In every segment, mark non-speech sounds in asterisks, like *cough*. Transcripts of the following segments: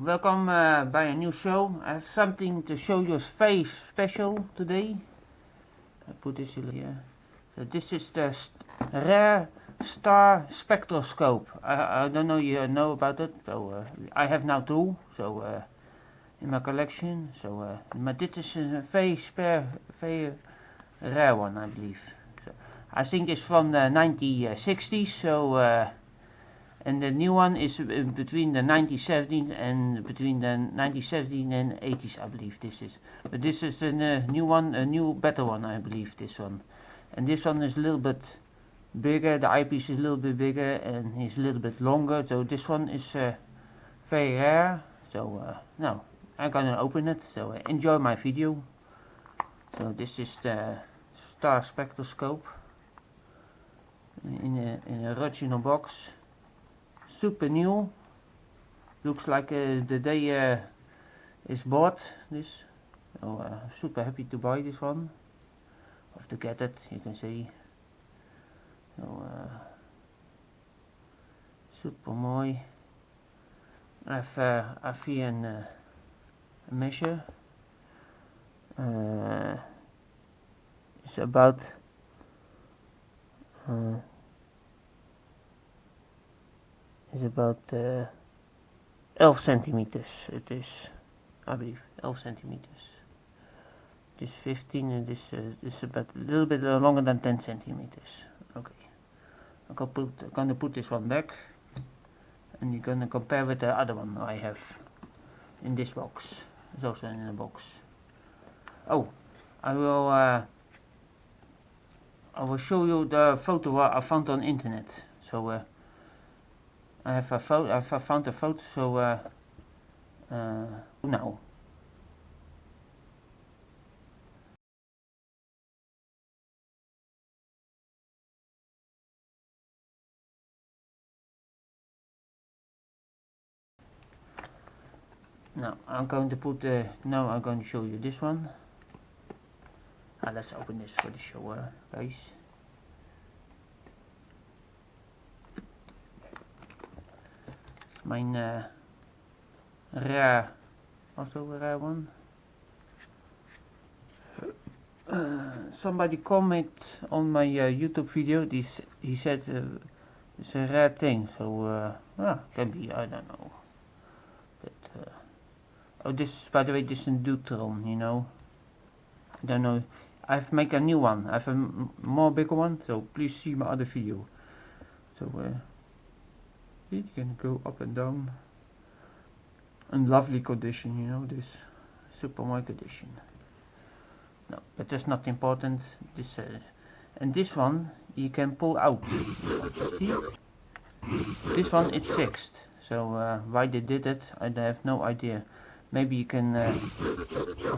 welcome uh, by a new show. I have something to show you very special today. I put this here. So this is the st rare star spectroscope. I, I don't know you know about it. So uh, I have now two. So uh, in my collection. So uh, but this is a very spare, very rare one, I believe. So I think it's from the 1960s. So. Uh, and the new one is between the 1970s and between the 1970s and 80s I believe this is. But this is a uh, new one a new better one I believe this one. And this one is a little bit bigger the eyepiece is a little bit bigger and it's a little bit longer. So this one is uh, very rare. So uh, now I'm gonna open it. So uh, enjoy my video. So this is the star spectroscope in a, in a original box super new looks like uh, the day uh, is bought this so uh, super happy to buy this one. Have to get it you can see so uh, super mooi. I've uh, I've here an, uh, uh, it's about uh, is about uh, 11 centimeters. It is, I believe, 11 centimeters. This 15 and this uh, this about a little bit uh, longer than 10 centimeters. Okay, I'm gonna put I'm gonna put this one back, and you're gonna compare with the other one I have in this box. It's also in the box. Oh, I will. Uh, I will show you the photo I found on internet. So. Uh, I have a photo. I have found a photo. So uh, uh, now. Now I'm going to put the. now I'm going to show you this one. Ah, let's open this for the show, uh, guys. Mijn uh, rare, also a rare one. Uh, somebody comment on my uh, YouTube video. This he said uh, it's a rare thing, so uh, ah, can be I don't know. But uh, oh, this by the way, this is a Deuteron, you know. I don't know. I've make a new one. I have a more bigger one, so please see my other video. So. You can go up and down. In lovely condition you know this super white condition no but that's not important. This uh, and this one you can pull out. *laughs* See? This one is fixed. So uh, why they did it I have no idea. Maybe you can uh,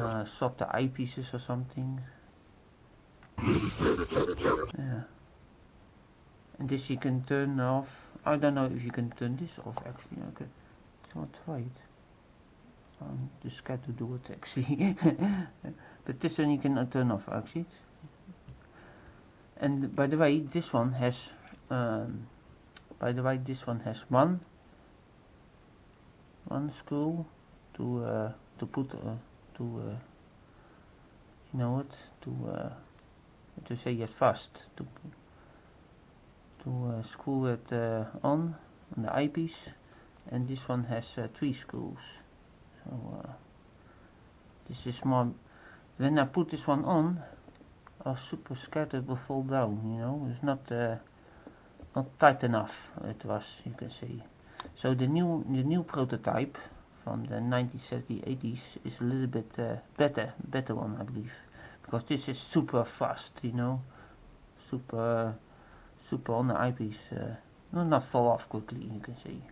uh swap the eyepieces or something. Yeah. And this you can turn off I don't know if you can turn this off actually. Okay. So I'll try it I'm just scared to do it actually. *laughs* But this one you can turn off actually. And by the way this one has um, by the way this one has one one screw to uh, to put uh, to uh, you know what? To uh, to say it fast. To to uh, screw it uh, on on the eyepiece and this one has uh, three screws so this is more when I put this one on I was super scared it will fall down you know? It's not not tight enough it was you can see so the new the new prototype from the 1970s 80s is a little bit uh, better better one I believe. Because this is super fast you know? Super super on the eyepiece uh, not fall off quickly you can see.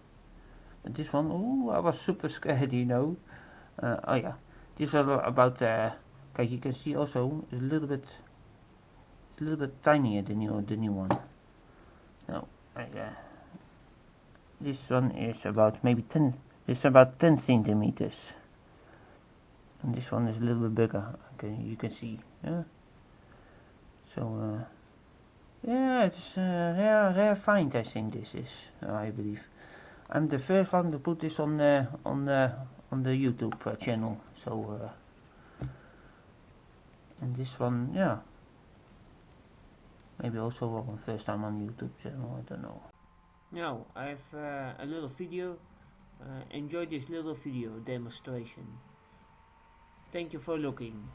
But this one oh I was super scared you know. Uh, oh yeah. This is about uh, okay you can see also a little bit it's a little bit tinier than new the new one. No I, uh, this one is about maybe 10 it's about 10 centimeters. And this one is a little bit bigger okay you can see yeah. So uh, yeah, it's a rare, rare find. I think this is. I believe. I'm the first one to put this on the on the on the YouTube uh, channel. So, and this one, yeah, maybe also one first time on YouTube channel. I don't know. Now I have uh, a little video. Uh, enjoy this little video demonstration. Thank you for looking.